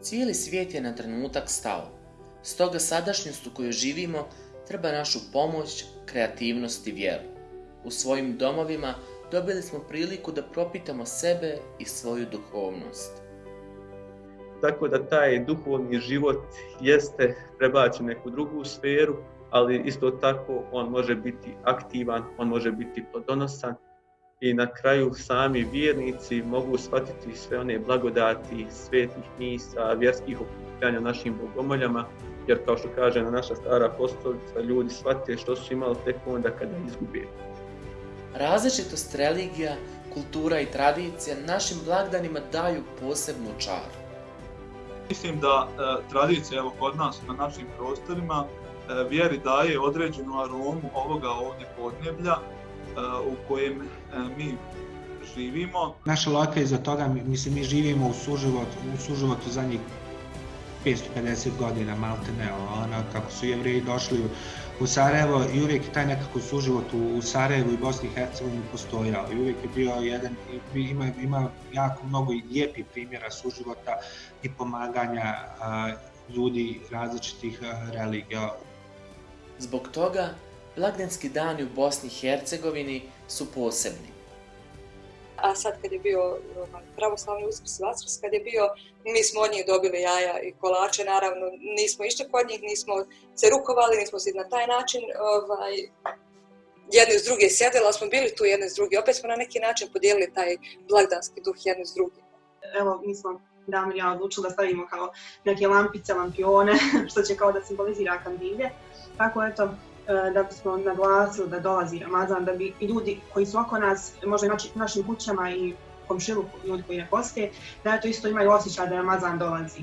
Cijeli svijet je na trenutak stao. Stoga sadašnjost u kojoj živimo treba našu pomoć, kreativnost i vjeru. U svojim domovima dobili smo priliku da propitamo sebe i svoju duhovnost. Tako da taj duhovni život jeste prebačen neku drugu sferu, ali isto tako on može biti aktivan, on može biti plodonosan i na kraju sami vjernici mogu shvatiti sve one blagodati svetih misa, vjerskih okupljanja našim bogomoljama, jer kao što kaže na naša stara apostolica, ljudi shvatite što su imali tek onda kada izgubili. Različitost religija, kultura i tradicija našim blagdanima daju posebnu čaru. Mislim da e, tradicija evo kod nas na našim prostorima e, vjeri daje određenu aromu ovoga ovdje podneblja u kojem mi živimo. Naša laka je za toga, mislim, mi živimo u suživotu, u suživotu zadnjih 550 godina, malte ne, ono, kako su jevreji došli u Sarajevo i uvijek je taj nekako suživot u, u Sarajevu i Bosni i Hercegovini postojao i uvijek je bio jedan, ima, ima jako mnogo lijepih primjera suživota i pomaganja a, ljudi različitih a, religija. Zbog toga, blagdanski dani u Bosni i Hercegovini su posebni a sad kad je bio ovaj, pravoslavni uskrs Vaskrs, kad je bio, mi smo od njih dobili jaja i kolače, naravno, nismo išli kod njih, nismo se rukovali, nismo se na taj način ovaj, jedni s druge sjedili, ali smo bili tu jedni s drugi. Opet smo na neki način podijelili taj blagdanski duh jedni s drugim. Evo, mi smo Damir ja odlučili da stavimo kao neke lampice, lampione, što će kao da simbolizira kandilje. Tako eto, E, da bismo naglasili da dolazi Ramazan, da bi i ljudi koji su oko nas, možda i našim kućama i komšilu ljudi koji ne poste, da to isto imaju osjećaj da Ramazan dolazi.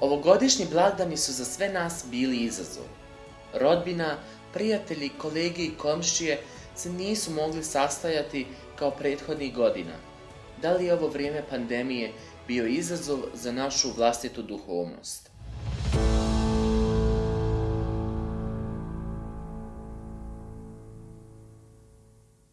Ovogodišnji blagdani su za sve nas bili izazov. Rodbina, prijatelji, kolege i komšije se nisu mogli sastajati kao prethodnih godina. Da li je ovo vrijeme pandemije bio izazov za našu vlastitu duhovnost?